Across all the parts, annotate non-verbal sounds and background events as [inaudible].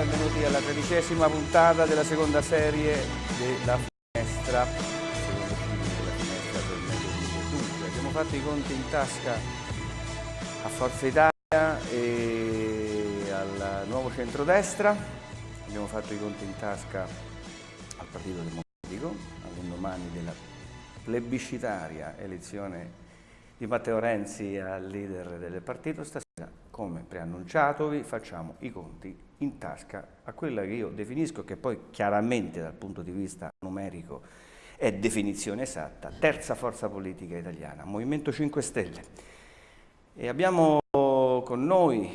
Benvenuti alla tredicesima puntata della seconda serie della finestra, secondo film della finestra Dunque, abbiamo fatto i conti in tasca a Forza Italia e al nuovo centrodestra, abbiamo fatto i conti in tasca al Partito Democratico, all'indomani della plebiscitaria elezione di Matteo Renzi al leader del partito, stasera, come preannunciatovi, facciamo i conti in tasca a quella che io definisco, che poi chiaramente dal punto di vista numerico è definizione esatta, terza forza politica italiana, Movimento 5 Stelle. E abbiamo con noi,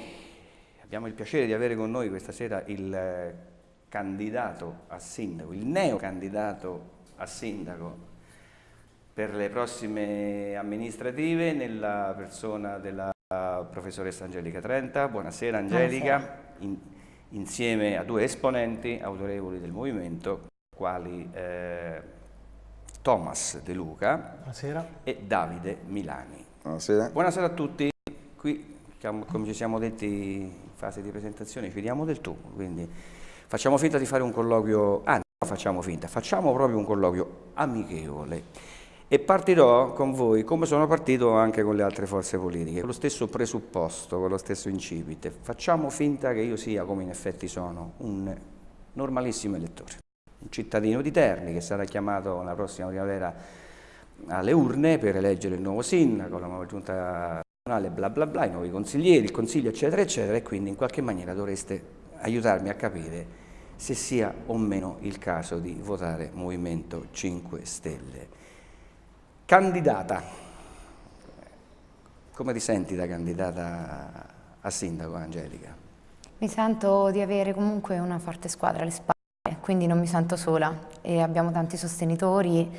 abbiamo il piacere di avere con noi questa sera il candidato a sindaco, il neo candidato a sindaco per le prossime amministrative nella persona della professoressa Angelica Trenta. Buonasera Angelica, Buonasera. In, insieme a due esponenti autorevoli del movimento, quali eh, Thomas De Luca Buonasera. e Davide Milani. Buonasera. Buonasera a tutti. Qui, come ci siamo detti in fase di presentazione, ci diamo del tu, quindi facciamo finta di fare un colloquio, ah, no, facciamo finta, facciamo proprio un colloquio amichevole e partirò con voi come sono partito anche con le altre forze politiche, con lo stesso presupposto, con lo stesso incipite. Facciamo finta che io sia, come in effetti sono, un normalissimo elettore, un cittadino di Terni che sarà chiamato la prossima primavera alle urne per eleggere il nuovo sindaco, la nuova giunta nazionale, bla bla bla, i nuovi consiglieri, il consiglio eccetera eccetera e quindi in qualche maniera dovreste aiutarmi a capire se sia o meno il caso di votare Movimento 5 Stelle. Candidata. Come ti senti da candidata a sindaco, Angelica? Mi sento di avere comunque una forte squadra alle spalle, quindi non mi sento sola e abbiamo tanti sostenitori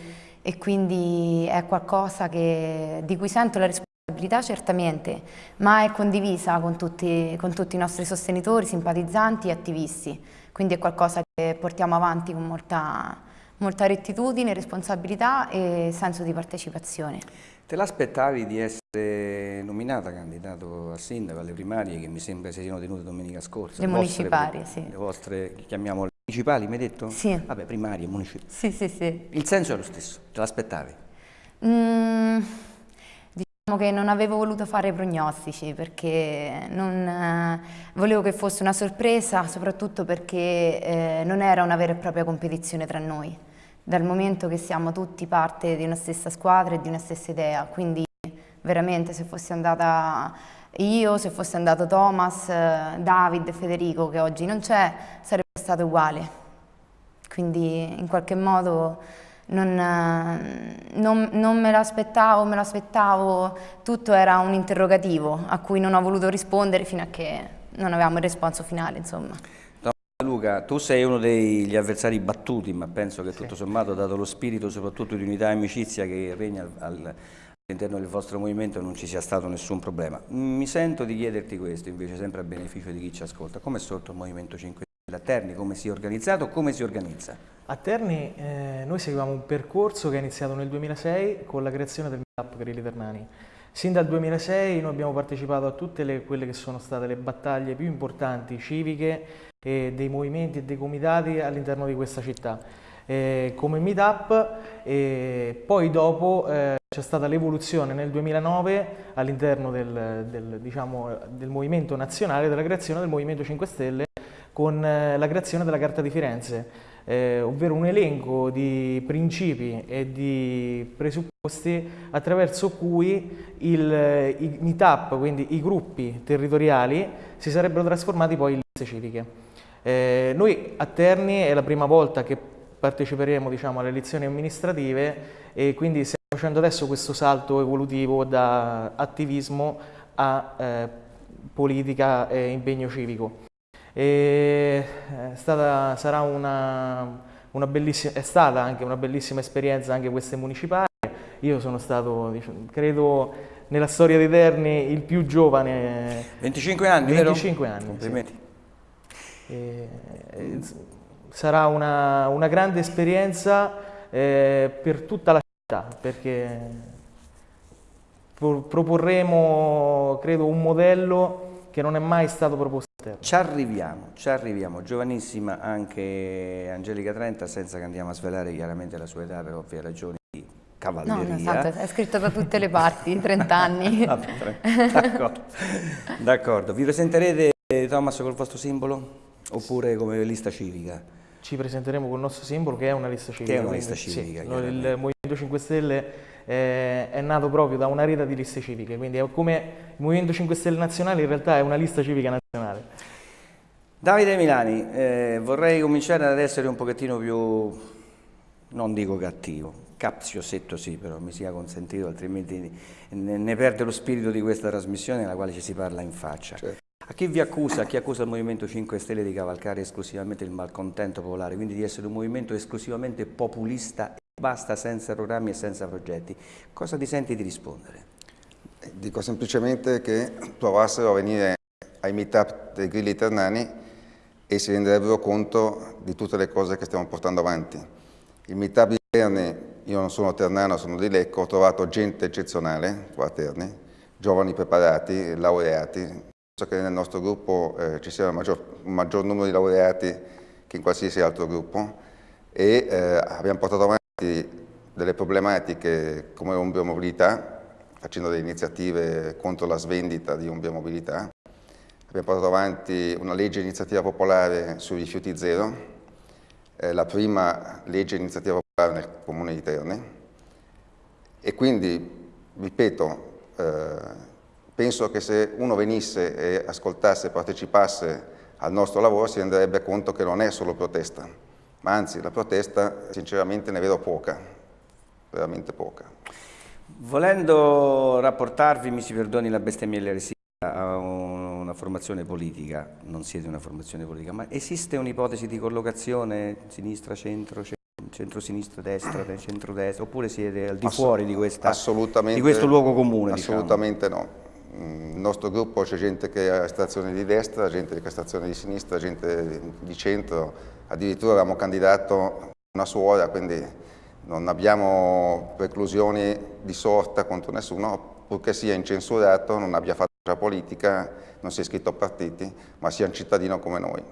e quindi è qualcosa che, di cui sento la responsabilità certamente, ma è condivisa con tutti, con tutti i nostri sostenitori, simpatizzanti e attivisti, quindi è qualcosa che portiamo avanti con molta molta rettitudine, responsabilità e senso di partecipazione. Te l'aspettavi di essere nominata candidato a sindaco alle primarie che mi sembra si siano tenute domenica scorsa? Le, le municipali, vostre, sì. Le vostre, chiamiamole municipali, mi hai detto? Sì. Vabbè, primarie, municipali. Sì, sì, sì. Il senso è lo stesso, te l'aspettavi? Mm, diciamo che non avevo voluto fare prognostici perché non, eh, volevo che fosse una sorpresa, soprattutto perché eh, non era una vera e propria competizione tra noi dal momento che siamo tutti parte di una stessa squadra e di una stessa idea, quindi veramente se fossi andata io, se fosse andato Thomas, David, Federico che oggi non c'è, sarebbe stato uguale. Quindi in qualche modo non, non, non me l'aspettavo, me l'aspettavo, tutto era un interrogativo a cui non ho voluto rispondere fino a che non avevamo il responso finale, insomma. Luca, tu sei uno degli avversari battuti, ma penso che tutto sommato, dato lo spirito soprattutto di unità e amicizia che regna all'interno del vostro movimento, non ci sia stato nessun problema. Mi sento di chiederti questo, invece sempre a beneficio di chi ci ascolta. Come è sorto il Movimento 5 Stelle a Terni? Come si è organizzato? Come si organizza? A Terni eh, noi seguiamo un percorso che è iniziato nel 2006 con la creazione del Meetup Grilli Ternani. Sin dal 2006 noi abbiamo partecipato a tutte le, quelle che sono state le battaglie più importanti civiche e dei movimenti e dei comitati all'interno di questa città. Eh, come meetup e poi dopo eh, c'è stata l'evoluzione nel 2009 all'interno del, del, diciamo, del, movimento nazionale della creazione del Movimento 5 Stelle con eh, la creazione della Carta di Firenze, eh, ovvero un elenco di principi e di presupposti attraverso cui il, i meetup, quindi i gruppi territoriali, si sarebbero trasformati poi in liste civiche. Eh, noi a Terni è la prima volta che parteciperemo diciamo, alle elezioni amministrative e quindi stiamo facendo adesso questo salto evolutivo da attivismo a eh, politica e impegno civico. E è, eh, stata, sarà una, una è stata anche una bellissima esperienza anche queste municipali. Io sono stato, diciamo, credo, nella storia di Terni il più giovane. 25 anni, 25 vero? anni. Sì. E, sarà una, una, grande esperienza eh, per tutta la città perché proporremo credo un modello che non è mai stato proposto. Ci arriviamo, ci arriviamo. Giovanissima anche Angelica Trenta, senza che andiamo a svelare chiaramente la sua età per ovvie ragioni di cavalleria. No, no, esatto, è scritto da tutte le parti, 30 anni. [laughs] D'accordo, d'accordo. Vi presenterete Thomas col vostro simbolo oppure come lista civica? Ci presenteremo con il nostro simbolo che è una lista civica. Che è una lista civica. Sì, il Movimento 5 Stelle eh, è nato proprio da una rete di liste civiche, quindi è come il Movimento 5 Stelle nazionale in realtà è una lista civica nazionale. Davide Milani, eh, vorrei cominciare ad essere un pochettino più, non dico cattivo, capziosetto sì, però mi sia consentito, altrimenti ne, ne, perde lo spirito di questa trasmissione nella quale ci si parla in faccia. Certo. A chi vi accusa, a chi accusa il Movimento 5 Stelle di cavalcare esclusivamente il malcontento popolare, quindi di essere un movimento esclusivamente populista e basta senza programmi e senza progetti, cosa ti senti di rispondere? Dico semplicemente che provassero a venire ai meetup dei Grilli Ternani e si renderebbero conto di tutte le cose che stiamo portando avanti. Il meetup di Terni, io non sono ternano, sono di Lecco, ho trovato gente eccezionale qua a Terni, giovani preparati, laureati, Penso che nel nostro gruppo eh, ci sia un maggior, un maggior, numero di laureati che in qualsiasi altro gruppo e eh, abbiamo portato avanti delle problematiche come Umbria Mobilità, facendo delle iniziative contro la svendita di Umbria Mobilità. Abbiamo portato avanti una legge iniziativa popolare sui rifiuti zero, eh, la prima legge iniziativa popolare nel comune di Terni e quindi, ripeto, eh, Penso che se uno venisse e ascoltasse, partecipasse al nostro lavoro si renderebbe conto che non è solo protesta, ma anzi la protesta sinceramente ne vedo poca, veramente poca. Volendo rapportarvi, mi si perdoni la bestemmia e l'eresia, a una formazione politica, non siete una formazione politica, ma esiste un'ipotesi di collocazione sinistra-centro, centro-sinistra, destra, centro-destra, oppure siete al di fuori di, questa, di questo luogo comune? Diciamo? Assolutamente diciamo. no nel nostro gruppo c'è gente che ha estrazione di destra, gente che ha estrazione di sinistra, gente di centro, addirittura avevamo candidato una suora, quindi non abbiamo preclusioni di sorta contro nessuno, purché sia incensurato, non abbia fatto la politica, non sia iscritto a partiti, ma sia un cittadino come noi.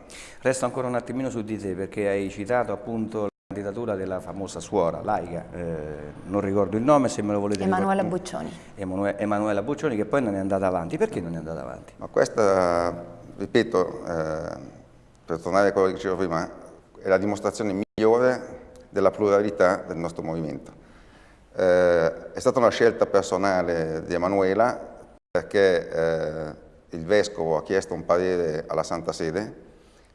Resto ancora un attimino su di te, perché hai citato appunto candidatura della famosa suora laica, eh, non ricordo il nome, se me lo volete Emanuela ricordare. Boccioni. Emanuela Boccioni che poi non è andata avanti. Perché non è andata avanti? Ma questa, ripeto, eh, per tornare a quello che dicevo prima, è la dimostrazione migliore della pluralità del nostro movimento. Eh, è stata una scelta personale di Emanuela perché eh, il Vescovo ha chiesto un parere alla Santa Sede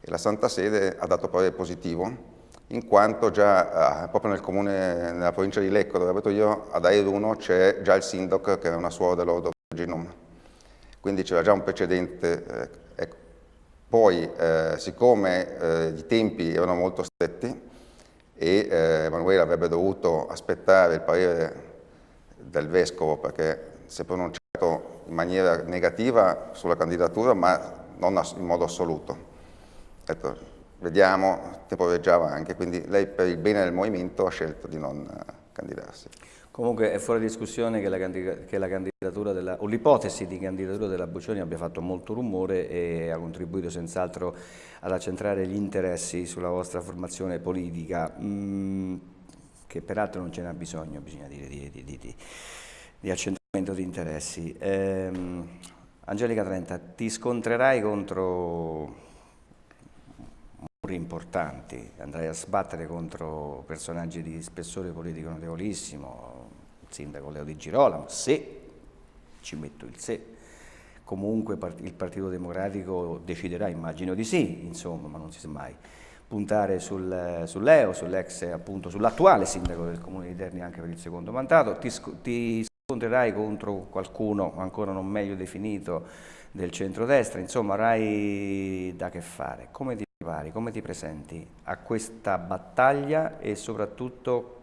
e la Santa Sede ha dato parere positivo in quanto già eh, proprio nel comune, nella provincia di Lecco, dove abito io, ad Airuno c'è già il sindaco che è una suora dell'Ordo Virginum, quindi c'era già un precedente. Eh, ecco. Poi, eh, siccome eh, i tempi erano molto stretti e eh, Emanuele avrebbe dovuto aspettare il parere del Vescovo perché si è pronunciato in maniera negativa sulla candidatura, ma non in modo assoluto. Ecco, vediamo, il tempo viaggiava anche, quindi lei per il bene del movimento ha scelto di non eh, candidarsi. Comunque è fuori discussione che la, che la candidatura della, o l'ipotesi di candidatura della Boccioni abbia fatto molto rumore e ha contribuito senz'altro ad accentrare gli interessi sulla vostra formazione politica, mm, che peraltro non ce n'ha bisogno, bisogna dire, di, di, di, di accentramento di interessi. Ehm, Angelica Trenta, ti scontrerai contro importanti, andrai a sbattere contro personaggi di spessore politico notevolissimo, il sindaco Leo Di Girolamo, se, ci metto il se, comunque il Partito Democratico deciderà, immagino di sì, insomma, ma non si sa mai, puntare sul, sul Leo, sull'ex appunto, sull'attuale sindaco del Comune di Terni anche per il secondo mandato, ti, ti scontrerai contro qualcuno ancora non meglio definito del centrodestra, insomma avrai da che fare. Come ti come ti presenti a questa battaglia e soprattutto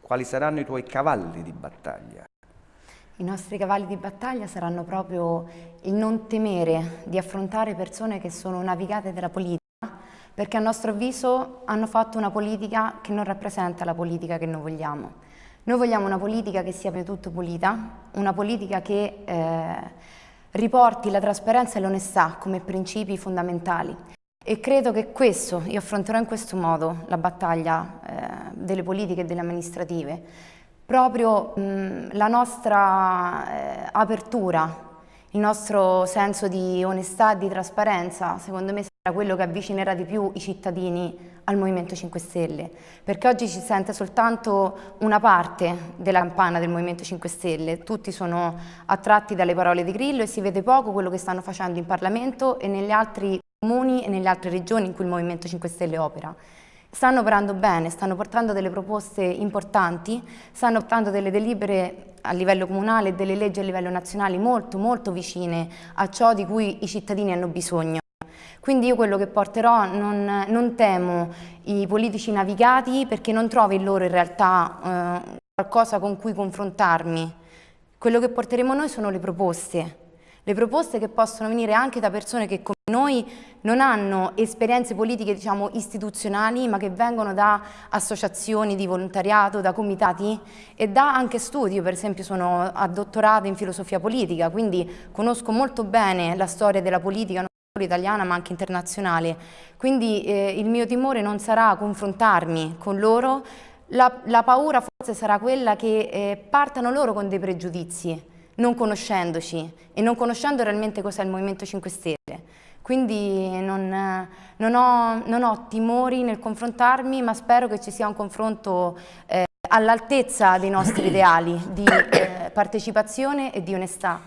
quali saranno i tuoi cavalli di battaglia? I nostri cavalli di battaglia saranno proprio il non temere di affrontare persone che sono navigate della politica, perché a nostro avviso hanno fatto una politica che non rappresenta la politica che noi vogliamo. Noi vogliamo una politica che sia di tutto pulita, una politica che eh, riporti la trasparenza e l'onestà come principi fondamentali. E credo che questo, io affronterò in questo modo la battaglia eh, delle politiche e delle amministrative, proprio mh, la nostra eh, apertura, il nostro senso di onestà e di trasparenza, secondo me sarà quello che avvicinerà di più i cittadini al Movimento 5 Stelle, perché oggi si sente soltanto una parte della campana del Movimento 5 Stelle, tutti sono attratti dalle parole di Grillo e si vede poco quello che stanno facendo in Parlamento e negli altri comuni e nelle altre regioni in cui il Movimento 5 Stelle opera. Stanno operando bene, stanno portando delle proposte importanti, stanno portando delle delibere a livello comunale e delle leggi a livello nazionale molto molto vicine a ciò di cui i cittadini hanno bisogno. Quindi io quello che porterò non, non temo i politici navigati perché non trovo in loro in realtà eh, qualcosa con cui confrontarmi. Quello che porteremo noi sono le proposte, le proposte che possono venire anche da persone che come noi non hanno esperienze politiche diciamo istituzionali ma che vengono da associazioni di volontariato, da comitati e da anche studi, io per esempio sono a dottorato in filosofia politica quindi conosco molto bene la storia della politica italiana ma anche internazionale, quindi eh, il mio timore non sarà confrontarmi con loro, la, la paura forse sarà quella che eh, partano loro con dei pregiudizi, non conoscendoci e non conoscendo realmente cos'è il Movimento 5 Stelle. Quindi non, non, ho, non, ho, timori nel confrontarmi, ma spero che ci sia un confronto eh, all'altezza dei nostri [coughs] ideali di eh, partecipazione e di onestà.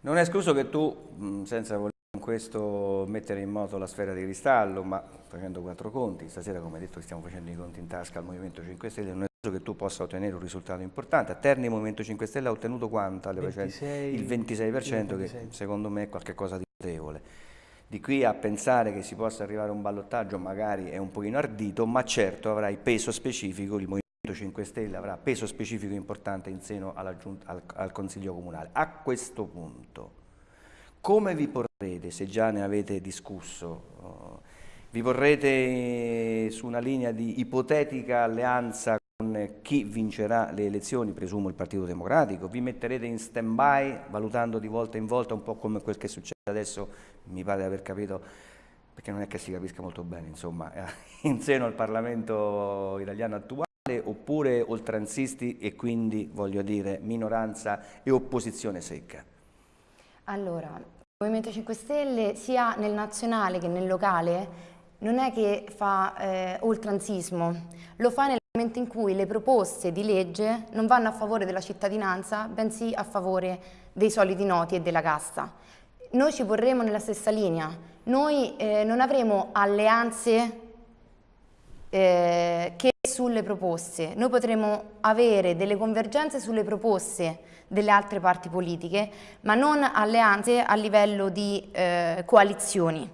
Non è escluso che tu, senza voler questo mettere in moto la sfera di cristallo, ma facendo quattro conti, stasera come detto stiamo facendo i conti in tasca al Movimento 5 Stelle, non è caso che tu possa ottenere un risultato importante. A Terni il Movimento 5 Stelle ha ottenuto quanto? 26, il 26%, 26%, che secondo me è qualcosa di notevole. Di qui a pensare che si possa arrivare a un ballottaggio magari è un pochino ardito, ma certo avrai peso specifico, il Movimento 5 Stelle avrà peso specifico importante in seno al, al Consiglio Comunale. A questo punto come vi porrete, se già ne avete discusso, vi porrete su una linea di ipotetica alleanza con chi vincerà le elezioni, presumo il Partito Democratico, vi metterete in stand-by valutando di volta in volta un po' come quel che succede adesso, mi pare di aver capito, perché non è che si capisca molto bene, insomma, [laughs] in seno al Parlamento italiano attuale, oppure oltranzisti e quindi, voglio dire, minoranza e opposizione secca? Allora, il Movimento 5 Stelle sia nel nazionale che nel locale non è che fa eh, oltranzismo, lo fa nel momento in cui le proposte di legge non vanno a favore della cittadinanza, bensì a favore dei soliti noti e della casta. Noi ci porremo nella stessa linea, noi eh, non avremo alleanze eh, che sulle proposte, noi potremo avere delle convergenze sulle proposte delle altre parti politiche, ma non alleanze a livello di eh, coalizioni.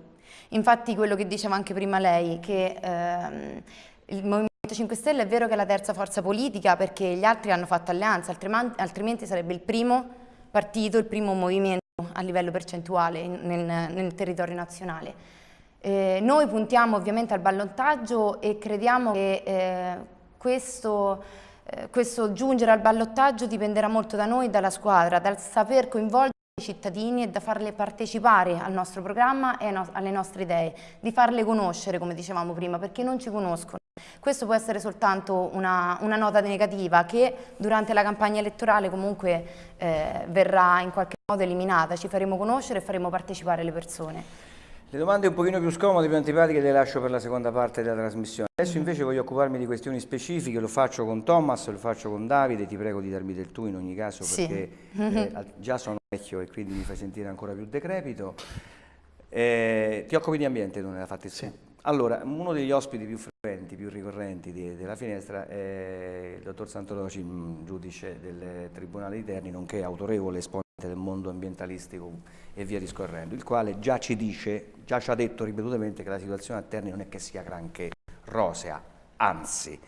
Infatti quello che diceva anche prima lei, che ehm, il Movimento 5 Stelle è vero che è la terza forza politica perché gli altri hanno fatto alleanza, altrimenti sarebbe il primo partito, il primo movimento a livello percentuale nel, nel territorio nazionale. Eh, noi puntiamo ovviamente al ballottaggio e crediamo che eh, questo eh, questo giungere al ballottaggio dipenderà molto da noi, dalla squadra, dal saper coinvolgere cittadini e da farle partecipare al nostro programma e alle nostre idee, di farle conoscere, come dicevamo prima, perché non ci conoscono. Questo può essere soltanto una, una nota negativa che durante la campagna elettorale comunque eh, verrà in qualche modo eliminata, ci faremo conoscere e faremo partecipare le persone. Le domande un pochino più scomode, più antipatiche le lascio per la seconda parte della trasmissione. Adesso invece voglio occuparmi di questioni specifiche, lo faccio con Thomas, lo faccio con Davide, ti prego di darmi del tu in ogni caso perché sì. eh, [laughs] già sono vecchio e quindi mi fai sentire ancora più decrepito. Eh, ti occupi di ambiente tu nella fattispecie? Sì. Allora, uno degli ospiti più frequenti, più ricorrenti di, della finestra è il dottor Santoloci, giudice del Tribunale di Terni, nonché autorevole esponente del mondo ambientalistico e via discorrendo, il quale già ci dice, già ci ha detto ripetutamente che la situazione a Terni non è che sia granché rosea, anzi.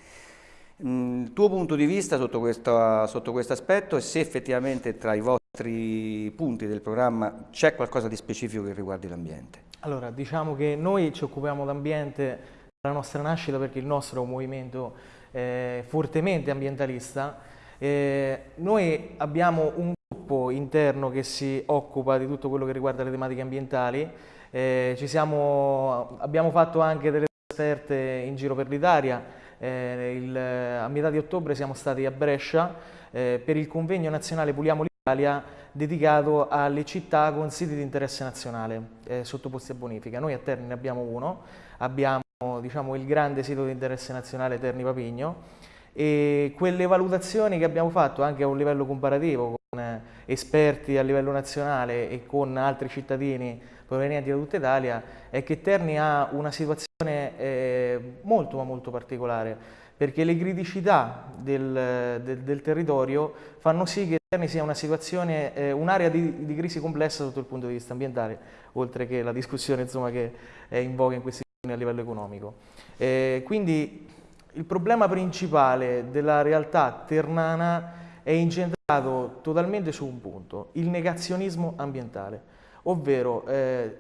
Mm, il tuo punto di vista sotto questo, sotto questo aspetto e se effettivamente tra i vostri punti del programma c'è qualcosa di specifico che riguardi l'ambiente? Allora, diciamo che noi ci occupiamo d'ambiente dalla nostra nascita perché il nostro è un movimento eh, fortemente ambientalista. Eh, noi abbiamo un gruppo interno che si occupa di tutto quello che riguarda le tematiche ambientali. Eh, siamo, abbiamo fatto anche delle esperte in giro per l'Italia. Eh, a metà di ottobre siamo stati a Brescia eh, per il convegno nazionale Puliamo l'Italia dedicato alle città con siti di interesse nazionale eh, sottoposti a bonifica. Noi a Terni ne abbiamo uno, abbiamo diciamo, il grande sito di interesse nazionale Terni Papigno e quelle valutazioni che abbiamo fatto anche a un livello comparativo con eh, esperti a livello nazionale e con altri cittadini provenienti da tutta Italia è che Terni ha una situazione eh, molto ma molto particolare perché le criticità del, del, del, territorio fanno sì che Terni sia una situazione, eh, un'area di, di, crisi complessa sotto il punto di vista ambientale, oltre che la discussione insomma, che è in voga in questi giorni a livello economico. Eh, quindi il problema principale della realtà ternana è incentrato totalmente su un punto, il negazionismo ambientale, ovvero eh,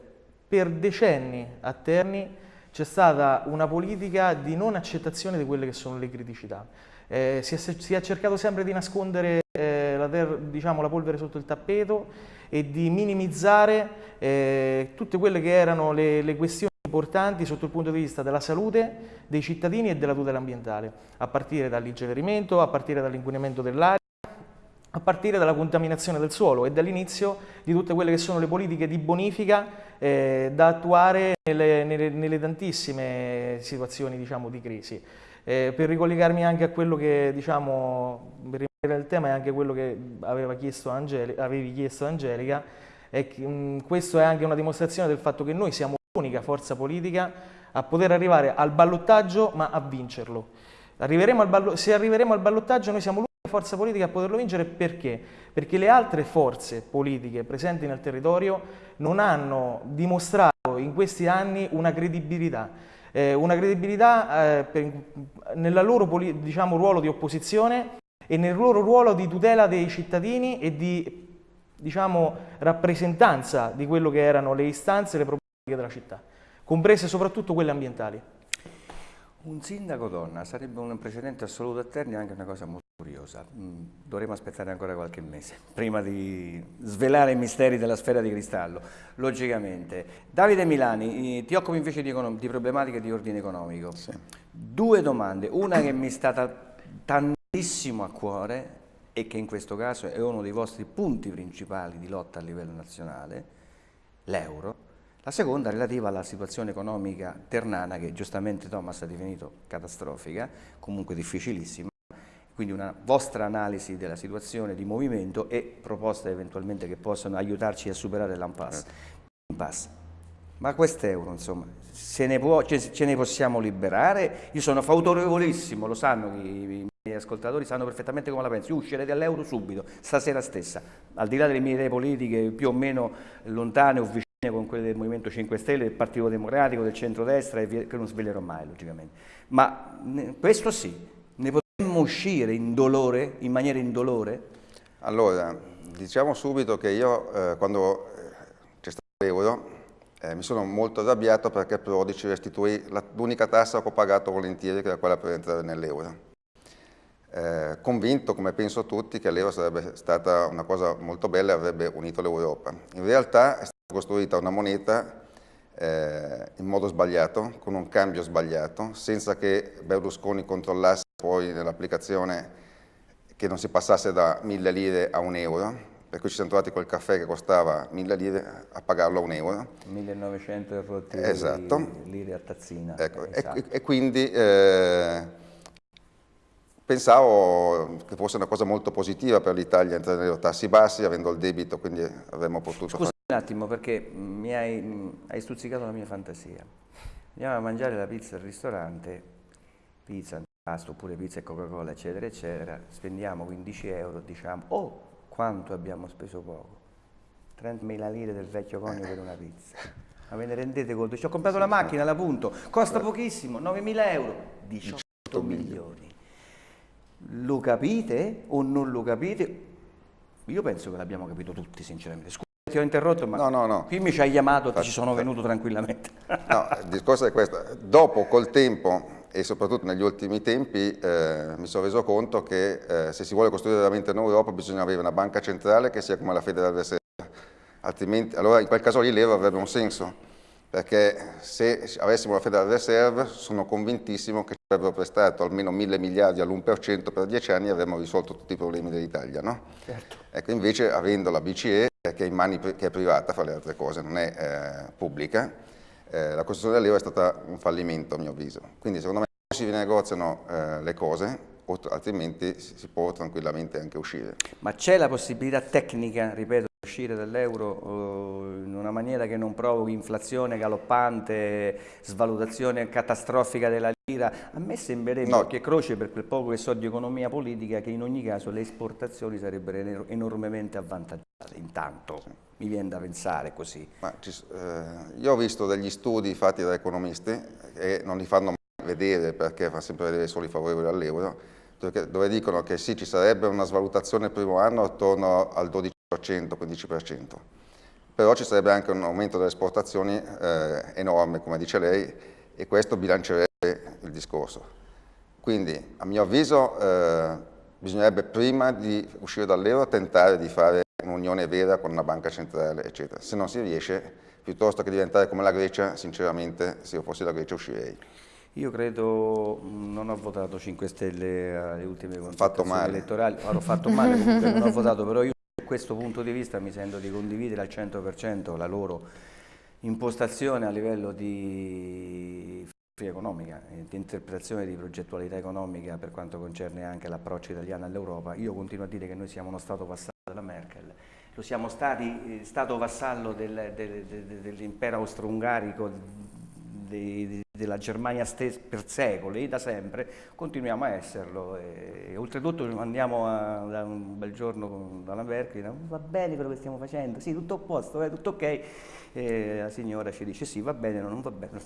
per decenni a Terni c'è stata una politica di non accettazione di quelle che sono le criticità. Eh, si, è, si, è, cercato sempre di nascondere eh, la, diciamo, la, polvere sotto il tappeto e di minimizzare eh, tutte quelle che erano le, le, questioni importanti sotto il punto di vista della salute dei cittadini e della tutela ambientale, a partire dall'incenerimento, a partire dall'inquinamento dell'aria, a partire dalla contaminazione del suolo e dall'inizio di tutte quelle che sono le politiche di bonifica eh, da attuare nelle, nelle, nelle, tantissime situazioni diciamo, di crisi. Eh, per ricollegarmi anche a quello che, diciamo, per rimanere il tema è anche quello che aveva chiesto Angelica, avevi chiesto Angelica, e che, mh, questo è anche una dimostrazione del fatto che noi siamo l'unica forza politica a poter arrivare al ballottaggio ma a vincerlo. Arriveremo ballo, se arriveremo al ballottaggio noi siamo l'unica forza politica a poterlo vincere perché? Perché le altre forze politiche presenti nel territorio non hanno dimostrato in questi anni una credibilità, eh, una credibilità eh, per, loro diciamo, ruolo di opposizione e nel loro ruolo di tutela dei cittadini e di diciamo, rappresentanza di quello che erano le istanze le problematiche della città, comprese soprattutto quelle ambientali. Un sindaco donna sarebbe un precedente assoluto a Terni anche una cosa molto curiosa. Mm, dovremo aspettare ancora qualche mese [laughs] prima di svelare i misteri della sfera di cristallo, logicamente. Davide Milani, ti occupi invece di, di problematiche di ordine economico. Sì. Due domande, una che mi è stata tantissimo a cuore e che in questo caso è uno dei vostri punti principali di lotta a livello nazionale, l'euro la seconda relativa alla situazione economica ternana che giustamente Thomas ha definito catastrofica, comunque difficilissima, quindi una vostra analisi della situazione di movimento e proposte eventualmente che possano aiutarci a superare l'impasse. Ma quest'euro, insomma, se ne può, ce, ne possiamo liberare? Io sono favorevolissimo, lo sanno i, miei ascoltatori, sanno perfettamente come la penso. Io uscirei dall'euro subito, stasera stessa, al di là delle mie idee politiche più o meno lontane o vicine con quelle del Movimento 5 Stelle, del Partito Democratico, del centrodestra, che non svelerò mai, logicamente. Ma questo sì, ne potremmo uscire in dolore, in maniera indolore? Allora, diciamo subito che io, eh, quando eh, c'è stato l'euro, eh, mi sono molto arrabbiato perché Prodi ci restituì l'unica tassa che ho pagato volentieri, che era quella per entrare nell'euro. Eh, convinto, come penso tutti, che l'euro sarebbe stata una cosa molto bella e avrebbe unito l'Europa. In realtà è costruita una moneta eh, in modo sbagliato, con un cambio sbagliato, senza che Berlusconi controllasse poi nell'applicazione che non si passasse da 1000 lire a un euro, per cui ci siamo trovati col caffè che costava 1000 lire a pagarlo a un euro. 1900 e rotti esatto. lire a tazzina. Ecco, esatto. e, e, quindi eh, pensavo che fosse una cosa molto positiva per l'Italia entrare nei tassi bassi, avendo il debito, quindi avremmo potuto... Scusa un attimo perché mi hai, hai, stuzzicato la mia fantasia. Andiamo a mangiare la pizza al ristorante, pizza, pasto oppure pizza e Coca-Cola, eccetera, eccetera, spendiamo 15 euro, diciamo, oh, quanto abbiamo speso poco? 30.000 lire del vecchio conio per una pizza. Ma ve ne rendete conto? Ci ho comprato la macchina, la punto, costa pochissimo, 9.000 euro, 18 milioni. Lo capite o non lo capite? Io penso che l'abbiamo capito tutti, sinceramente. Ti ho interrotto, ma no, no, no. qui mi ci hai chiamato e ci sono venuto tranquillamente. no, il discorso è questo. Dopo, col tempo, e soprattutto negli ultimi tempi eh, mi sono reso conto che eh, se si vuole costruire veramente un'Europa bisogna avere una banca centrale che sia come la Federal Reserve, altrimenti allora in quel caso lì l'euro avrebbe un senso perché se avessimo la Federal Reserve sono convintissimo che ci avrebbero prestato almeno mille miliardi all'1% per dieci anni e avremmo risolto tutti i problemi dell'Italia. No? Certo. Ecco, invece avendo la BCE, che è, mani, che è privata, fa le altre cose, non è eh, pubblica, eh, la costruzione dell'euro è stata un fallimento a mio avviso. Quindi secondo me si negoziano eh, le cose, altrimenti si può tranquillamente anche uscire. Ma c'è la possibilità tecnica, ripeto, uscire dall'euro eh, in una maniera che non provochi inflazione galoppante, svalutazione catastrofica della lira. A me sembrerebbe, no. che croce per quel poco che so di economia politica, che in ogni caso le esportazioni sarebbero enormemente avvantaggiate. Intanto mi viene da pensare così. Ci, eh, io ho visto degli studi fatti da economisti e non li fanno mai vedere perché fa sempre vedere solo i favorevoli all'euro, dove dicono che sì, ci sarebbe una svalutazione il primo anno attorno al 12 15%. Però ci sarebbe anche un aumento delle esportazioni eh, enorme, come dice lei, e questo bilancerebbe il discorso. Quindi, a mio avviso, eh, bisognerebbe prima di uscire dall'euro tentare di fare un'unione vera con una banca centrale, eccetera. Se non si riesce, piuttosto che diventare come la Grecia, sinceramente, se io fossi la Grecia uscirei. Io credo, non ho votato 5 Stelle alle ultime consultazioni elettorali, ho fatto male comunque, non ho [laughs] votato, però io questo punto di vista mi sento di condividere al 100% la loro impostazione a livello di economica, di interpretazione di progettualità economica per quanto concerne anche l'approccio italiano all'Europa. Io continuo a dire che noi siamo uno Stato vassallo della Merkel, lo siamo stati, eh, Stato vassallo del, del, del, dell'impero austro-ungarico della Germania per secoli, da sempre, continuiamo a esserlo. E, oltretutto andiamo a, da un bel giorno con, dalla Merkel, va bene quello che stiamo facendo, sì, tutto a posto, eh, tutto ok. E la signora ci dice sì, va bene, no, non va bene.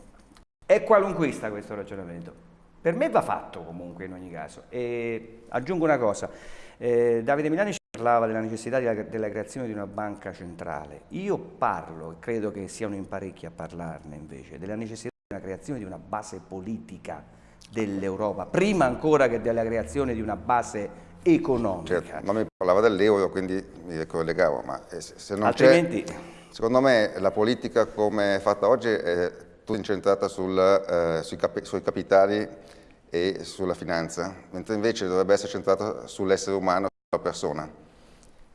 È qualunquista questo ragionamento. Per me va fatto comunque in ogni caso. E aggiungo una cosa, eh, Davide Milani ci parlava della necessità della, della, creazione di una banca centrale. Io parlo, e credo che siano in parecchi a parlarne invece, della necessità la creazione di una base politica dell'Europa, prima ancora che della creazione di una base economica. Certo, ma mi parlava dell'euro, quindi mi collegavo, ma eh, se non Altrimenti... Secondo me la politica come è fatta oggi è tutta incentrata sul, eh, sui, capi sui capitali e sulla finanza, mentre invece dovrebbe essere centrata sull'essere umano, sulla persona.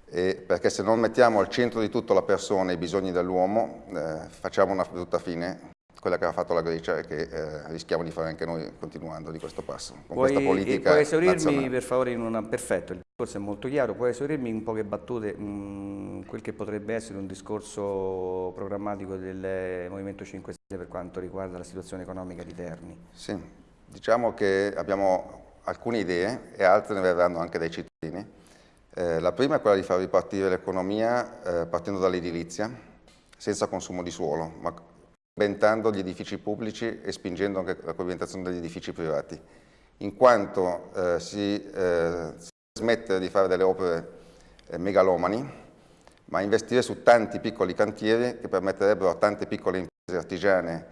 E perché se non mettiamo al centro di tutto la persona e i bisogni dell'uomo, eh, facciamo una brutta fine quella che ha fatto la Grecia e che eh, rischiamo di fare anche noi continuando di questo passo. Con puoi, questa politica puoi esaurirmi nazionale. per favore in una... Perfetto, il discorso è molto chiaro, puoi esaurirmi in poche battute mh, mm, quel che potrebbe essere un discorso programmatico del Movimento 5 Stelle per quanto riguarda la situazione economica di Terni? Sì, diciamo che abbiamo alcune idee e altre ne verranno anche dai cittadini. Eh, la prima è quella di far ripartire l'economia eh, partendo dall'edilizia, senza consumo di suolo, ma inventando gli edifici pubblici e spingendo anche la pavimentazione degli edifici privati, in quanto eh, si, eh, si smette di fare delle opere eh, megalomani, ma investire su tanti piccoli cantieri che permetterebbero a tante piccole imprese artigiane,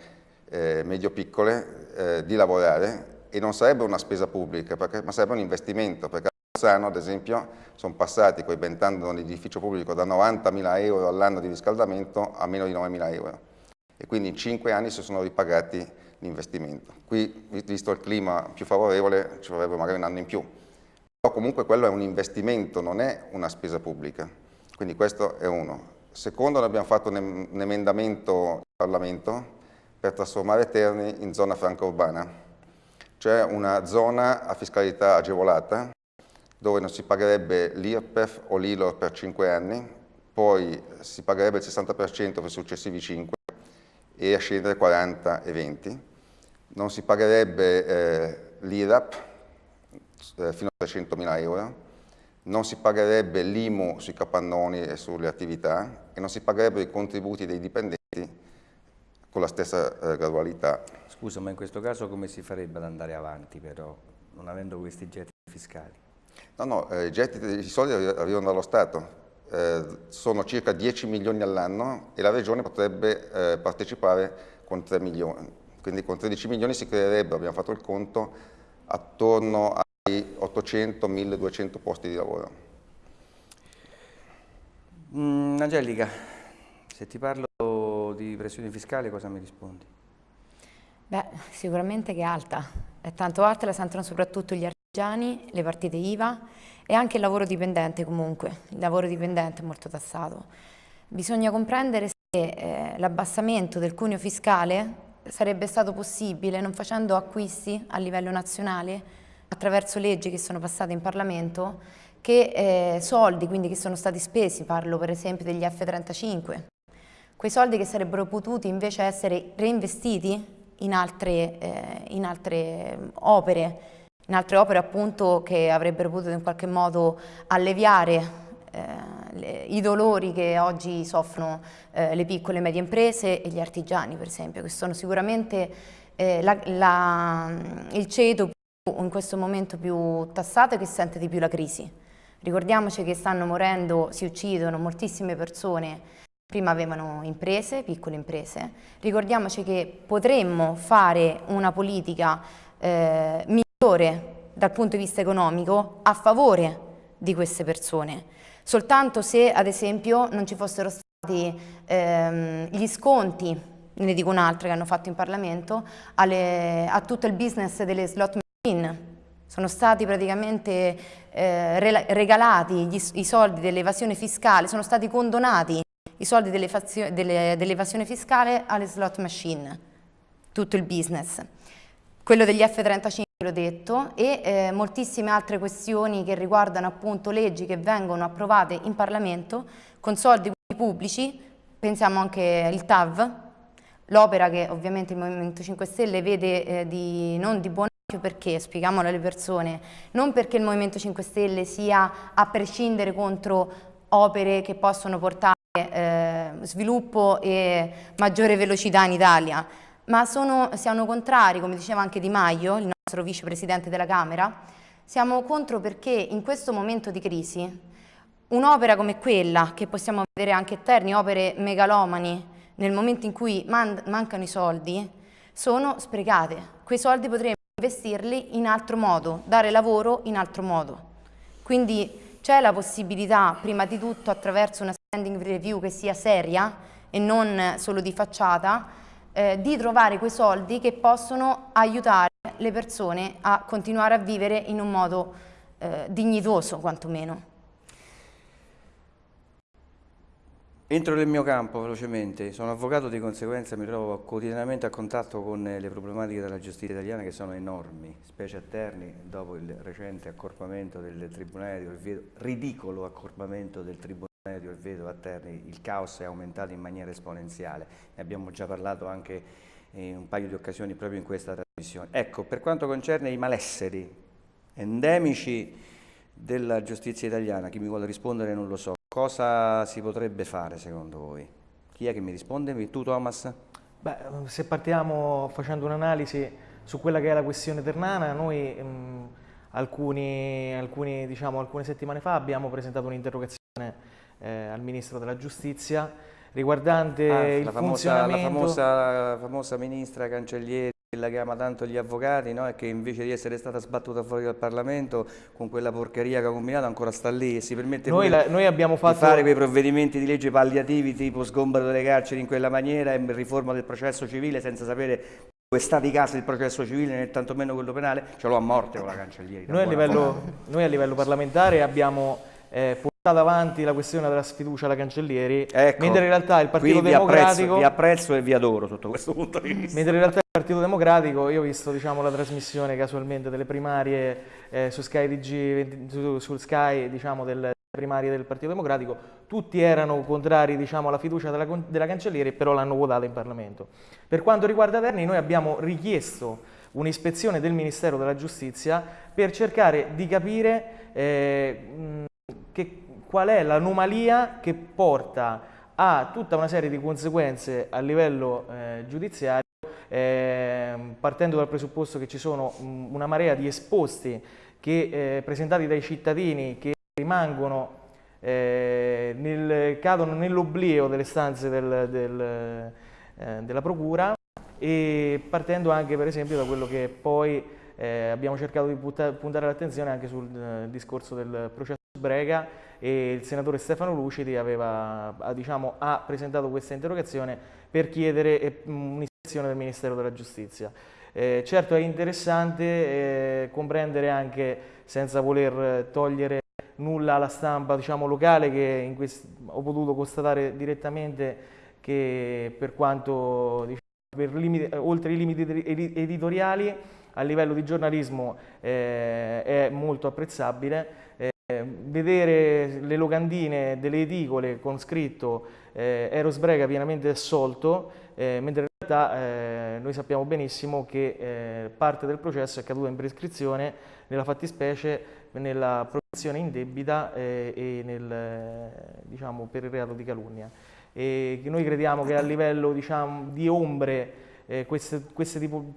eh, medio-piccole, eh, di lavorare. E non sarebbe una spesa pubblica, perché, ma sarebbe un investimento, perché a Bolzano, ad esempio, sono passati, coibentando l'edificio pubblico, da 90.000 euro all'anno di riscaldamento a meno di 9.000 euro e quindi in cinque anni si sono ripagati l'investimento. Qui, visto il clima più favorevole, ci vorrebbe magari un anno in più. Però comunque quello è un investimento, non è una spesa pubblica. Quindi questo è uno. Secondo, abbiamo fatto un, emendamento in Parlamento per trasformare Terni in zona franca urbana, cioè una zona a fiscalità agevolata dove non si pagherebbe l'IRPEF o l'ILOR per 5 anni, poi si pagherebbe il 60% per i successivi 5 e a scendere 40 e 20. Non si pagherebbe eh, l'IRAP eh, fino a 300.000 euro, non si pagherebbe l'IMU sui capannoni e sulle attività e non si pagherebbero i contributi dei dipendenti con la stessa eh, gradualità. Scusa, ma in questo caso come si farebbe ad andare avanti però, non avendo questi gettiti fiscali? No, no, eh, i gettiti, i soldi arrivano dallo Stato, eh, sono circa 10 milioni all'anno e la Regione potrebbe eh, partecipare con 3 milioni, quindi con 13 milioni si creerebbero, abbiamo fatto il conto, attorno ai 800-1200 posti di lavoro. Mm, Angelica, se ti parlo di pressione fiscale cosa mi rispondi? Beh, sicuramente che è alta, è tanto alta, la sentono soprattutto gli artigiani, le partite IVA e anche il lavoro dipendente comunque, il lavoro dipendente è molto tassato. Bisogna comprendere se eh, l'abbassamento del cuneo fiscale sarebbe stato possibile non facendo acquisti a livello nazionale attraverso leggi che sono passate in Parlamento che eh, soldi quindi che sono stati spesi, parlo per esempio degli F-35, quei soldi che sarebbero potuti invece essere reinvestiti in altre, eh, in altre opere, in altre opere appunto che avrebbero potuto in qualche modo alleviare eh, i dolori che oggi soffrono eh, le piccole e medie imprese e gli artigiani per esempio, che sono sicuramente eh, la, la, il ceto in questo momento più tassato e che sente di più la crisi. Ricordiamoci che stanno morendo, si uccidono moltissime persone, prima avevano imprese, piccole imprese, ricordiamoci che potremmo fare una politica eh, dal punto di vista economico a favore di queste persone soltanto se ad esempio non ci fossero stati ehm, gli sconti, ne dico un'altra che hanno fatto in Parlamento, alle, a tutto il business delle slot machine. Sono stati praticamente eh, regalati gli, i soldi dell'evasione fiscale, sono stati condonati i soldi dell'evasione fiscale alle slot machine, tutto il business. Quello degli F-35 l'ho detto, e eh, moltissime altre questioni che riguardano appunto leggi che vengono approvate in Parlamento con soldi pubblici, pensiamo anche al TAV, l'opera che ovviamente il Movimento 5 Stelle vede eh, di, non di buon occhio perché, spieghiamolo alle persone, non perché il Movimento 5 Stelle sia a prescindere contro opere che possono portare eh, sviluppo e maggiore velocità in Italia, ma sono, siamo contrari, come diceva anche Di Maio, il nostro vicepresidente della Camera, siamo contro perché in questo momento di crisi un'opera come quella, che possiamo vedere anche a Terni, opere megalomani, nel momento in cui man mancano i soldi, sono sprecate. Quei soldi potremmo investirli in altro modo, dare lavoro in altro modo. Quindi c'è la possibilità, prima di tutto attraverso una standing review che sia seria e non solo di facciata, eh, di trovare quei soldi che possono aiutare le persone a continuare a vivere in un modo eh, dignitoso quantomeno. Entro nel mio campo velocemente, sono avvocato di conseguenza mi trovo quotidianamente a contatto con le problematiche della giustizia italiana che sono enormi, specie a Terni dopo il recente accorpamento del Tribunale di ridicolo accorpamento del Tribunale di Orvieto a Terni, il caos è aumentato in maniera esponenziale, ne abbiamo già parlato anche in un paio di occasioni proprio in questa trasmissione. Ecco, per quanto concerne i malesseri endemici della giustizia italiana, chi mi vuole rispondere non lo so, cosa si potrebbe fare secondo voi? Chi è che mi risponde? Tu Thomas? Beh, se partiamo facendo un'analisi su quella che è la questione ternana, noi mh, alcuni, alcuni, diciamo, alcune settimane fa abbiamo presentato un'interrogazione eh, al Ministro della Giustizia riguardante ah, il la famosa, funzionamento... La famosa, la famosa ministra Cancellieri quella che ama tanto gli avvocati no? e che invece di essere stata sbattuta fuori dal Parlamento con quella porcheria che ha combinato ancora sta lì e si permette noi, la, noi abbiamo fatto... di fare quei provvedimenti di legge palliativi tipo sgombero delle carceri in quella maniera e riforma del processo civile senza sapere dove sta di casa il processo civile né tantomeno quello penale, ce l'ho a morte con la cancelliera. Noi, noi a livello parlamentare abbiamo eh, portato avanti la questione della sfiducia alla Cancellieri, ecco, mentre in realtà il Partito Democratico... Vi apprezzo, vi apprezzo e vi adoro sotto questo punto di vista. Mentre in realtà il Partito Democratico, io ho visto diciamo, la trasmissione casualmente delle primarie eh, su Sky, DG, su, su Sky diciamo, delle primarie del Partito Democratico, tutti erano contrari diciamo, alla fiducia della, della Cancellieri, però l'hanno votata in Parlamento. Per quanto riguarda Terni, noi abbiamo richiesto un'ispezione del Ministero della Giustizia per cercare di capire eh, che, qual è l'anomalia che porta a tutta una serie di conseguenze a livello eh, giudiziario, eh, partendo dal presupposto che ci sono una marea di esposti che, eh, presentati dai cittadini che rimangono, eh, nel, cadono nell'oblio delle stanze del, del, eh, della Procura e partendo anche per esempio da quello che poi eh, abbiamo cercato di puntare l'attenzione anche sul discorso del processo Brega e il senatore Stefano Lucidi aveva, diciamo, ha presentato questa interrogazione per chiedere eh, un'ispezione del Ministero della Giustizia. Eh, certo è interessante eh, comprendere anche, senza voler togliere nulla alla stampa diciamo, locale, che ho potuto constatare direttamente che per quanto, diciamo, per limiti, oltre i limiti editoriali, a livello di giornalismo eh, è molto apprezzabile. Vedere le locandine delle edicole con scritto eh, Eros Brega pienamente assolto, eh, mentre in realtà eh, noi sappiamo benissimo che eh, parte del processo è caduta in prescrizione nella fattispecie nella protezione indebita eh, e nel, diciamo, per il reato di calunnia. E noi crediamo che a livello diciamo, di ombre eh, questi,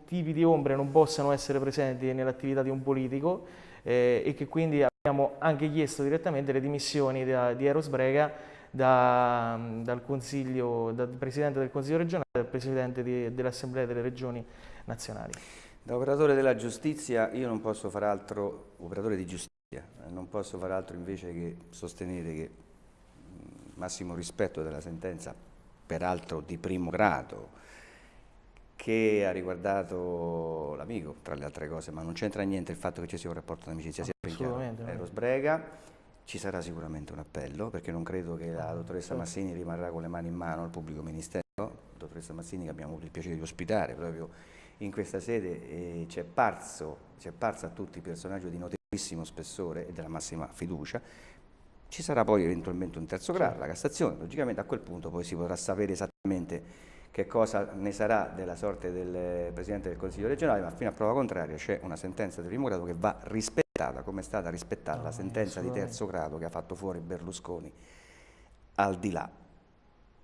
tipi di ombre non possano essere presenti nell'attività di un politico eh, e che quindi abbiamo anche chiesto direttamente le dimissioni da, di Eros Brega da, dal, dal, Presidente del Consiglio regionale e dal Presidente dell'Assemblea delle Regioni nazionali. Da operatore della giustizia io non posso fare altro, operatore di giustizia, non posso fare altro invece che sostenere che massimo rispetto della sentenza, peraltro di primo grado, che ha riguardato l'amico, tra le altre cose, ma non c'entra niente il fatto che ci sia un rapporto d'amicizia, sia ben chiaro, Eros Brega, ci sarà sicuramente un appello, perché non credo che la dottoressa Massini rimarrà con le mani in mano al pubblico ministero, dottoressa Massini che abbiamo avuto il piacere di ospitare proprio in questa sede, ci è parso, parso a tutti il personaggio di notevolissimo spessore e della massima fiducia, ci sarà poi eventualmente un terzo grado, la Cassazione, logicamente a quel punto poi si potrà sapere esattamente che cosa ne sarà della sorte del Presidente del Consiglio regionale, ma fino a prova contraria c'è una sentenza di primo grado che va rispettata, come è stata rispettata no, la sentenza di terzo grado che ha fatto fuori Berlusconi, al di là.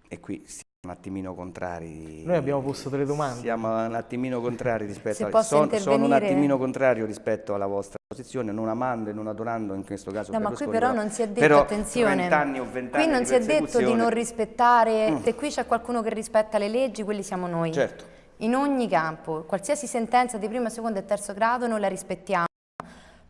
E qui un attimino contrari. Noi abbiamo posto delle domande. Siamo un attimino contrari rispetto a... Son, sono un attimino contrario rispetto alla vostra posizione, non amando e non adorando in questo caso No, ma qui però non si è detto, però, attenzione, anni o 20 qui non si è detto di non rispettare, mm. se qui c'è qualcuno che rispetta le leggi, quelli siamo noi. Certo. In ogni campo, qualsiasi sentenza di primo, secondo e terzo grado noi la rispettiamo.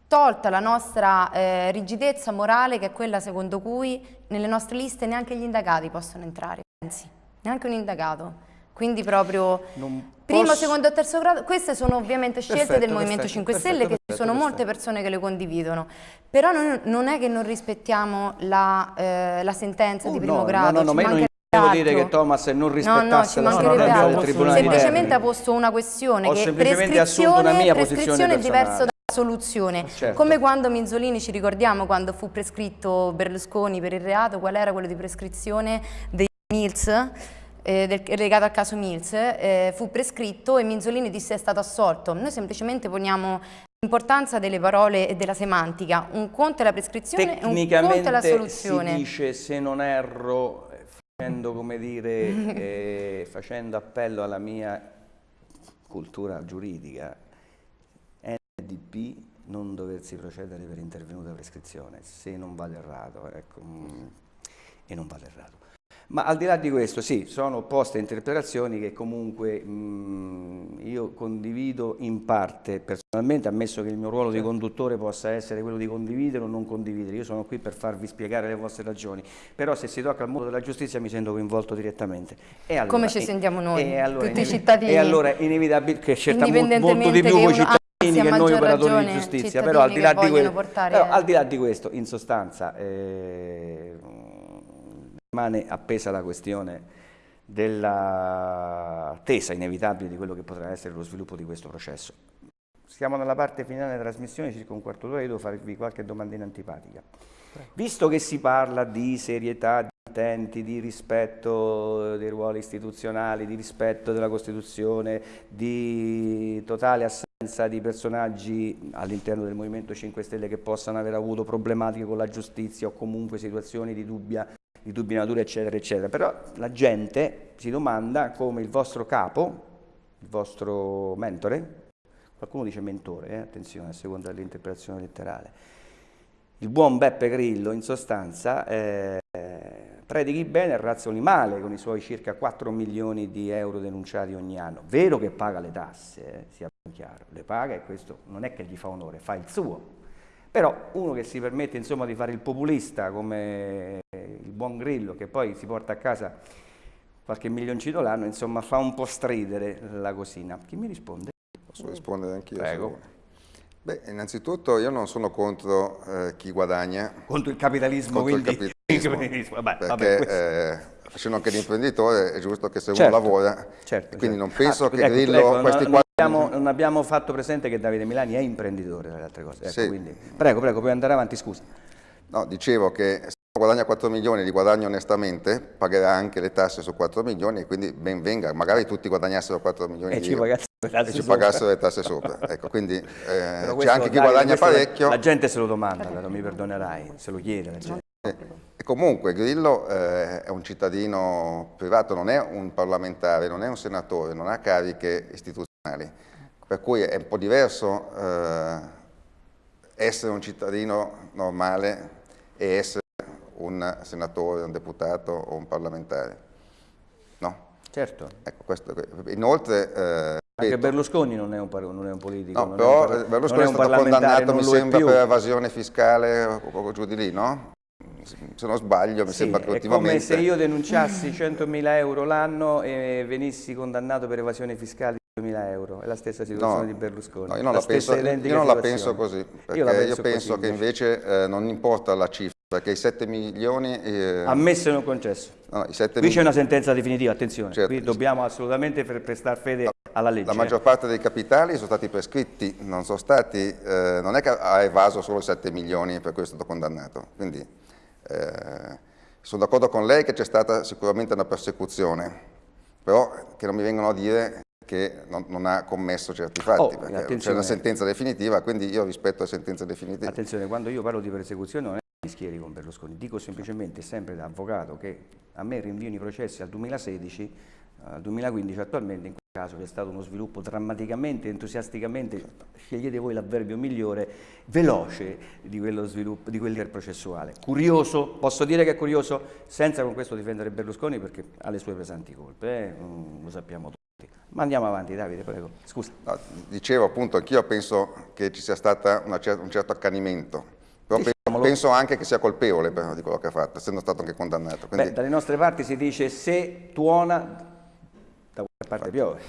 Tolta la nostra eh, rigidezza morale, che è quella secondo cui nelle nostre liste neanche gli indagati possono entrare, pensi, neanche un indagato. Quindi proprio non primo, posso... secondo e terzo grado, queste sono ovviamente scelte perfetto, del Movimento perfetto, 5 Stelle perfetto, che ci sono molte persone che le condividono, però non, non è che non rispettiamo la, eh, la sentenza uh, di primo no, grado, no, no, no, devo dire che Thomas non rispettasse no, no, la norma del Tribunale Semplicemente ha posto una questione Ho che prescrizione, una prescrizione è diverso da soluzione, certo. come quando Minzolini, ci ricordiamo quando fu prescritto Berlusconi per il reato, qual era quello di prescrizione dei Mills? eh, del, legato al caso Mills eh, fu prescritto e Minzolini disse è stato assolto. Noi semplicemente poniamo l'importanza delle parole e della semantica. Un conto è la prescrizione e un conto è la soluzione. si dice, se non erro, facendo, come dire, [laughs] eh, facendo appello alla mia cultura giuridica, NDP non doversi procedere per intervenuta prescrizione, se non vado errato, ecco, mm, e non vado errato. Ma al di là di questo, sì, sono opposte interpretazioni che comunque mh, io condivido in parte, personalmente, ammesso che il mio ruolo di certo. conduttore possa essere quello di condividere o non condividere, io sono qui per farvi spiegare le vostre ragioni, però se si tocca al mondo della giustizia mi sento coinvolto direttamente. Allora, Come ci sentiamo noi, allora, tutti i cittadini? E allora è inevitabile che certamente molto di più voi cittadini che noi operatori di giustizia, però al di, là di, questo, però al di là di questo, in sostanza... Eh, rimane appesa la questione dell'attesa inevitabile di quello che potrà essere lo sviluppo di questo processo. Siamo nella parte finale della trasmissione, circa un quarto d'ora, io devo farvi qualche domandina antipatica. Visto che si parla di serietà di intenti, di rispetto dei ruoli istituzionali, di rispetto della Costituzione, di totale assenza di personaggi all'interno del Movimento 5 Stelle che possano aver avuto problematiche con la giustizia o comunque situazioni di dubbia di dubbia natura, eccetera, eccetera. Però la gente si domanda come il vostro capo, il vostro mentore, qualcuno dice mentore, eh? attenzione, a seconda dell'interpretazione letterale, il buon Beppe Grillo in sostanza eh, predichi bene e razzoli male con i suoi circa 4 milioni di euro denunciati ogni anno. Vero che paga le tasse, eh, sia chiaro, le paga e questo non è che gli fa onore, fa il suo. Però uno che si permette insomma, di fare il populista come il buon Grillo, che poi si porta a casa qualche milioncino l'anno, insomma fa un po' stridere la cosina. Chi mi risponde? Posso rispondere anch'io? Prego. Beh, innanzitutto io non sono contro eh, chi guadagna. Contro il capitalismo, contro quindi... il capitalismo. [laughs] vabbè, perché vabbè, eh, facendo anche l'imprenditore è giusto che se certo, uno lavora, certo, quindi certo. non penso ah, che ecco, Grillo ecco, questi non, quattro... abbiamo, non abbiamo fatto presente che Davide Milani è imprenditore, tra le altre cose. Ecco, Sì. quindi, prego, prego, puoi andare avanti, scusa. No, dicevo che se uno guadagna 4 milioni e li guadagna onestamente, pagherà anche le tasse su 4 milioni e quindi ben venga, magari tutti guadagnassero 4 milioni E di ci euro pagassero le tasse e ci sopra. pagassero le tasse sopra. Ecco, quindi eh, Però c'è anche chi Davide, guadagna parecchio. La gente se lo domanda, non mi perdonerai, se lo chiede la gente. E comunque Grillo eh, è un cittadino privato, non è un parlamentare, non è un senatore, non ha cariche istituzionali, per cui è un po' diverso eh, essere un cittadino normale e essere un senatore, un deputato o un parlamentare. No? Certo, Ecco, questo, inoltre... eh, anche Berlusconi non è un, non è un politico. No, però è un eh, Berlusconi è un stato condannato, mi è sembra, più. per evasione fiscale o, o giù di lì, no? Se non sbaglio, mi Sì, sembra che è ultimamente... come se io denunciassi 100.000 euro l'anno e venissi condannato per evasione fiscale di 2.000 euro. È la stessa situazione No, di Berlusconi. No, io non la, penso, stessa identica io non la penso così, perché Io io, la penso penso così, che invece eh, non importa la cifra, perché i 7 milioni... eh, Ammesso e non concesso. no, i 7 Qui c'è una sentenza definitiva, attenzione, Certo. qui dobbiamo assolutamente pre- prestare fede alla legge. la eh. maggior parte dei capitali sono stati prescritti, non sono stati... eh, non è che ha evaso solo 7 milioni e per questo è stato condannato. Quindi eh, sono d'accordo con lei che c'è stata sicuramente una persecuzione, però che non mi vengono a dire che non, non ha commesso certi fatti, Oh, perché c'è una sentenza definitiva, quindi io rispetto le sentenze definitive. Attenzione, quando io parlo di persecuzione non è che mi schieri con Berlusconi, dico semplicemente, sempre da avvocato, che a me rinviano i processi al 2016, al 2015 attualmente, in quel caso c'è stato uno sviluppo drammaticamente, entusiasticamente, scegliete voi l'avverbio migliore, veloce di quello sviluppo, di quel processuale. Curioso, posso dire che è curioso, senza con questo difendere Berlusconi perché ha le sue pesanti colpe, eh? Mm, lo sappiamo tutti. Ma andiamo avanti Davide, prego, scusa. No, dicevo appunto, anch'io penso che ci sia stato un certo accanimento, però penso, Diciamolo. penso anche che sia colpevole però, di quello che ha fatto, essendo stato anche condannato. Quindi, Beh, dalle nostre parti si dice se tuona, da qualche parte piove,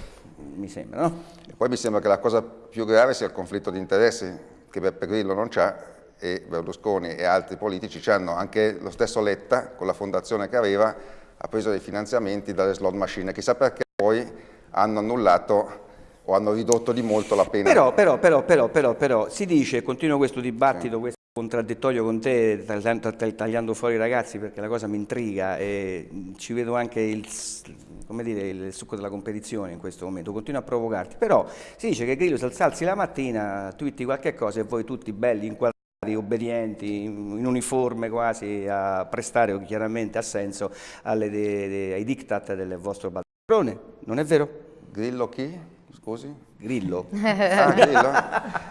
mi sembra, no? e poi mi sembra che la cosa più grave sia il conflitto di interessi che Beppe Grillo non c'ha e Berlusconi e altri politici hanno, anche lo stesso Letta con la fondazione che aveva ha preso dei finanziamenti dalle slot machine, chissà perché poi hanno annullato o hanno ridotto di molto la pena. Però, però, però, però, però, però, si dice, continuo questo dibattito, questo contraddittorio con te, tagliando, fuori i ragazzi perché la cosa mi intriga e ci vedo anche il, come dire, il succo della competizione in questo momento, continuo a provocarti, però si dice che Grillo si alzi la mattina, twitti qualche cosa e voi tutti belli, inquadrati, obbedienti, in uniforme quasi, a prestare chiaramente a senso alle de- de- ai diktat del vostro padrone, non è vero? Grillo chi? Scusi? Grillo. Ah, Grillo?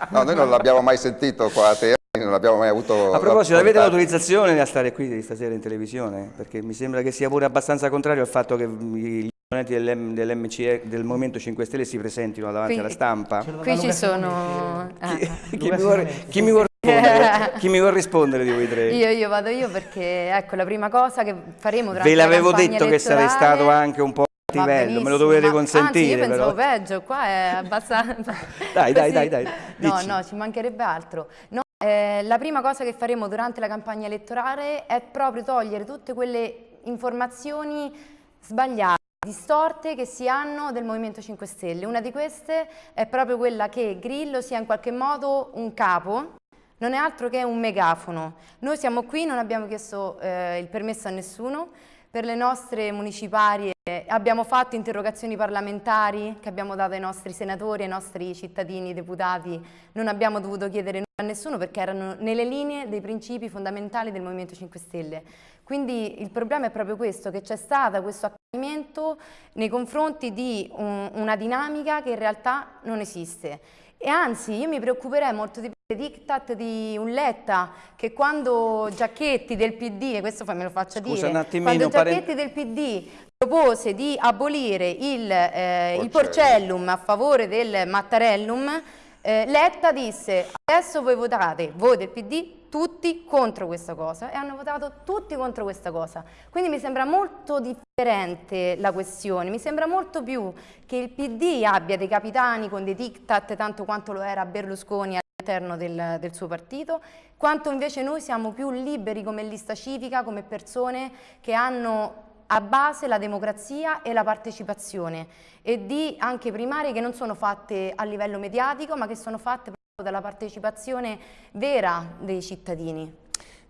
No, noi non l'abbiamo mai sentito qua a te, non abbiamo mai avuto... A proposito, avete l'autorizzazione a stare qui stasera in televisione? Perché mi sembra che sia pure abbastanza contrario al fatto che gli esponenti dell'M- dell'MCE, del Movimento 5 Stelle si presentino davanti Qui- alla stampa. Qui ci sono... Ah. Chi, mi vuole, chi mi vuole rispondere? [laughs] chi mi vuole rispondere di voi tre? Io, io vado io perché ecco la prima cosa che faremo durante Ve la l'avevo campagna detto che sarei stato anche un po' a Va livello, me lo dovete ma- consentire. Anzi, io pensavo però. peggio, qua è abbastanza... Dai, dai, [laughs] Così. dai, dai, No, no, ci mancherebbe altro. No, eh, la prima cosa che faremo durante la campagna elettorale è proprio togliere tutte quelle informazioni sbagliate, distorte che si hanno del Movimento 5 Stelle. Una di queste è proprio quella che Grillo sia in qualche modo un capo, non è altro che un megafono. Noi siamo qui, non abbiamo chiesto eh, il permesso a nessuno, per le nostre municipali abbiamo fatto interrogazioni parlamentari che abbiamo dato ai nostri senatori, ai nostri cittadini, deputati, non abbiamo dovuto chiedere nulla a nessuno perché erano nelle linee dei principi fondamentali del Movimento 5 Stelle. Quindi il problema è proprio questo, che c'è stato questo accanimento nei confronti di un, una dinamica che in realtà non esiste. E anzi, io mi preoccuperei molto di diktat di un Letta che quando Giacchetti del PD, e questo me lo faccia Scusa, dire, un quando Giacchetti del PD propose di abolire il, eh, il porcellum. a favore del Mattarellum, eh, Letta disse adesso voi votate, voi del PD, tutti contro questa cosa e hanno votato tutti contro questa cosa. Quindi mi sembra molto differente la questione, mi sembra molto più che il PD abbia dei capitani con dei diktat tanto quanto lo era Berlusconi all'interno del, del, suo partito, quanto invece noi siamo più liberi come lista civica, come persone che hanno a base la democrazia e la partecipazione e di anche primarie che non sono fatte a livello mediatico ma che sono fatte dalla partecipazione vera dei cittadini.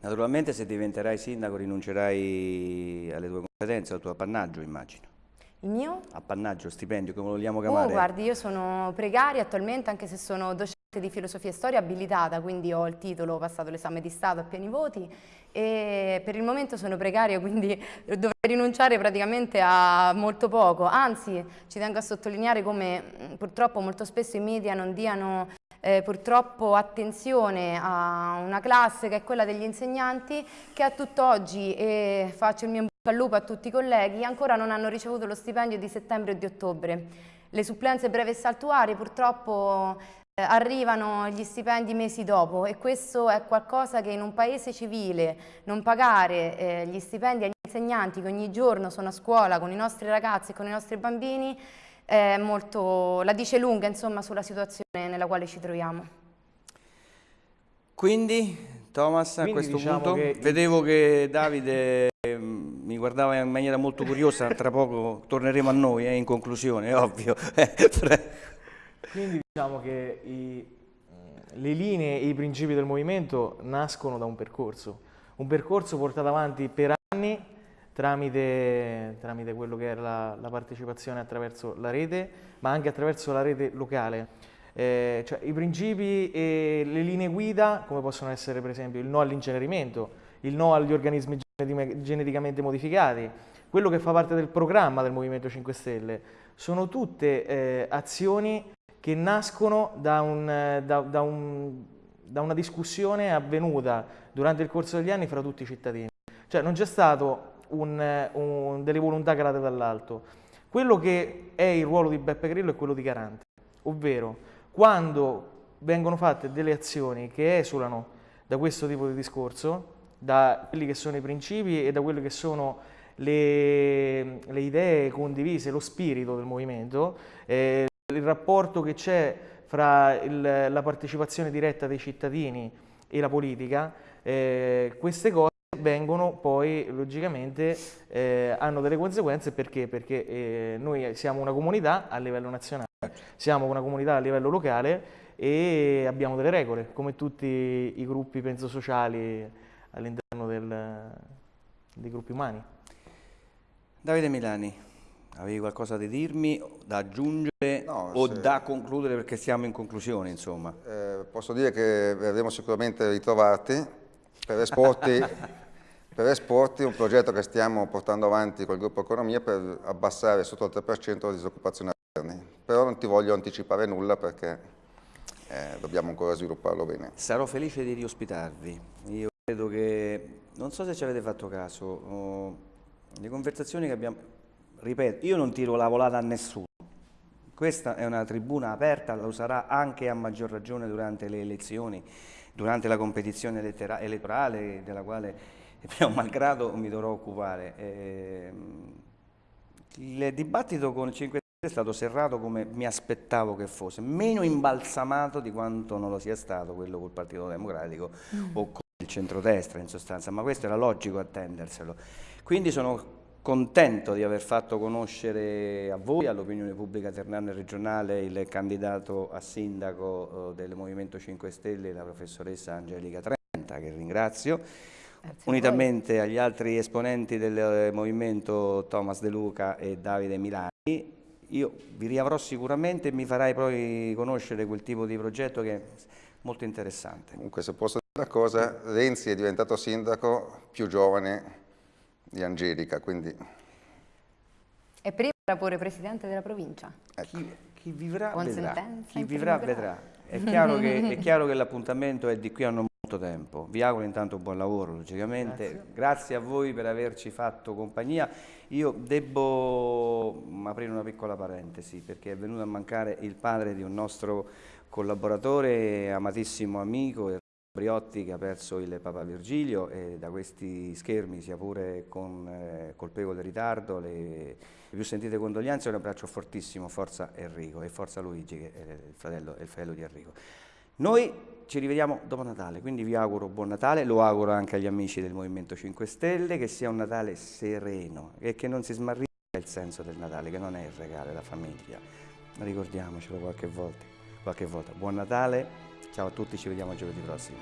Naturalmente se diventerai sindaco rinuncerai alle tue competenze, al tuo appannaggio immagino. Il mio? Appannaggio, stipendio, come lo vogliamo oh, chiamare? Oh, guardi, io sono precaria attualmente anche se sono docente di filosofia e storia abilitata, quindi ho il titolo, ho passato l'esame di Stato a pieni voti e per il momento sono precaria, quindi [laughs] dovrei rinunciare praticamente a molto poco. Anzi, ci tengo a sottolineare come purtroppo molto spesso i media non diano eh, purtroppo attenzione a una classe che è quella degli insegnanti che a tutt'oggi, e faccio il mio bocca al lupo a tutti i colleghi, ancora non hanno ricevuto lo stipendio di settembre e di ottobre. Le supplenze breve e saltuarie purtroppo arrivano gli stipendi mesi dopo e questo è qualcosa che in un paese civile non pagare eh, gli stipendi agli insegnanti che ogni giorno sono a scuola con i nostri ragazzi e con i nostri bambini molto, la dice lunga insomma, sulla situazione nella quale ci troviamo. Quindi, Thomas, Quindi a questo diciamo punto, che... vedevo che Davide mm, mi guardava in maniera molto curiosa, tra poco torneremo a noi, eh, in conclusione, ovvio. [laughs] Quindi diciamo che i, le linee e i principi del movimento nascono da un percorso, un percorso portato avanti per anni tramite, tramite quello che era la, la, partecipazione attraverso la rete, ma anche attraverso la rete locale. Eh, cioè, I principi e le linee guida, come possono essere per esempio il no all'incenerimento, il no agli organismi geneticamente modificati, quello che fa parte del programma del Movimento 5 Stelle, sono tutte eh, azioni che nascono da, un, da, da, un, da una discussione avvenuta durante il corso degli anni fra tutti i cittadini. Cioè non c'è stato un, un, delle volontà calate dall'alto. Quello che è il ruolo di Beppe Grillo è quello di garante, ovvero quando vengono fatte delle azioni che esulano da questo tipo di discorso, da quelli che sono i principi e da quelle che sono le, le idee condivise, lo spirito del movimento, eh, il rapporto che c'è fra il, la partecipazione diretta dei cittadini e la politica, eh, queste cose vengono poi logicamente eh, hanno delle conseguenze perché? Perché eh, noi siamo una comunità a livello nazionale, siamo una comunità a livello locale e abbiamo delle regole, come tutti i gruppi penso sociali all'interno dei gruppi umani. Davide Milani, avevi qualcosa da dirmi, da aggiungere no, o se... da concludere perché siamo in conclusione insomma? Eh, posso dire che verremo sicuramente ritrovati per esporti [laughs] Per Esporti un progetto che stiamo portando avanti col gruppo Economia per abbassare sotto il 3% la disoccupazione interni. Però non ti voglio anticipare nulla perché eh, dobbiamo ancora svilupparlo bene. Sarò felice di riospitarvi. Io credo che, non so se ci avete fatto caso, oh, le conversazioni che abbiamo, ripeto, io non tiro la volata a nessuno. Questa è una tribuna aperta, la userà anche a maggior ragione durante le elezioni, durante la competizione elettorale della quale [laughs] mio malgrado mi dovrò occupare. Eh, il dibattito con il 5 Stelle è stato serrato come mi aspettavo che fosse, meno imbalsamato di quanto non lo sia stato quello col Partito Democratico mm. o con il centrodestra in sostanza, ma questo era logico attenderselo. Quindi sono contento di aver fatto conoscere a voi, all'opinione pubblica ternana e regionale, il candidato a sindaco eh, del Movimento 5 Stelle, la professoressa Angelica Trenta, che ringrazio unitamente agli altri esponenti del eh, movimento Thomas De Luca e Davide Milani. Io vi riavrò sicuramente e mi farai poi conoscere quel tipo di progetto che è molto interessante. Comunque se posso dire una cosa, Renzi è diventato sindaco più giovane di Angelica, quindi E prima era pure presidente della provincia. ecco. Chi, chi vivrà Con vedrà. Chi vivrà vedrà. È [laughs] chiaro, che, è chiaro che l'appuntamento è di qui a non molto tempo. Vi auguro intanto buon lavoro, logicamente. Grazie. Grazie a voi per averci fatto compagnia. Io devo mm, aprire una piccola parentesi perché è venuto a mancare il padre di un nostro collaboratore, amatissimo amico, Briotti, che ha perso il Papa Virgilio e da questi schermi, sia pure con eh, colpevole ritardo, le, le più sentite condoglianze e un abbraccio fortissimo, forza Enrico e forza Luigi, che è il fratello, è il fratello di Enrico. Noi ci rivediamo dopo Natale, quindi vi auguro buon Natale, lo auguro anche agli amici del Movimento 5 Stelle, che sia un Natale sereno e che non si smarrisca il senso del Natale, che non è il regalo, è la famiglia. Ricordiamocelo qualche volta, qualche volta. Buon Natale, Ciao a tutti, ci vediamo giovedì prossimo.